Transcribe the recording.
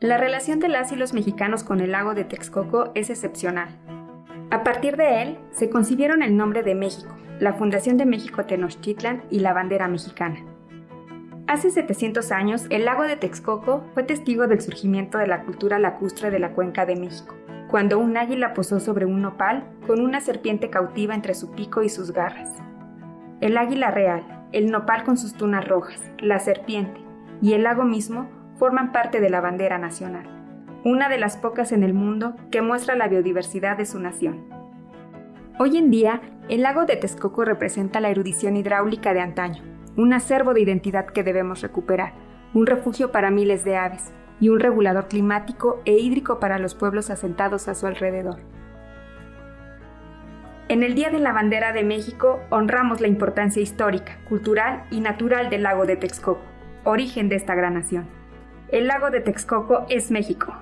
La relación de las y los mexicanos con el lago de Texcoco es excepcional. A partir de él, se concibieron el nombre de México, la Fundación de México Tenochtitlan y la bandera mexicana. Hace 700 años, el lago de Texcoco fue testigo del surgimiento de la cultura lacustre de la cuenca de México, cuando un águila posó sobre un nopal con una serpiente cautiva entre su pico y sus garras. El águila real, el nopal con sus tunas rojas, la serpiente y el lago mismo forman parte de la bandera nacional, una de las pocas en el mundo que muestra la biodiversidad de su nación. Hoy en día, el lago de Texcoco representa la erudición hidráulica de antaño, un acervo de identidad que debemos recuperar, un refugio para miles de aves y un regulador climático e hídrico para los pueblos asentados a su alrededor. En el Día de la Bandera de México honramos la importancia histórica, cultural y natural del lago de Texcoco, origen de esta gran nación. El lago de Texcoco es México.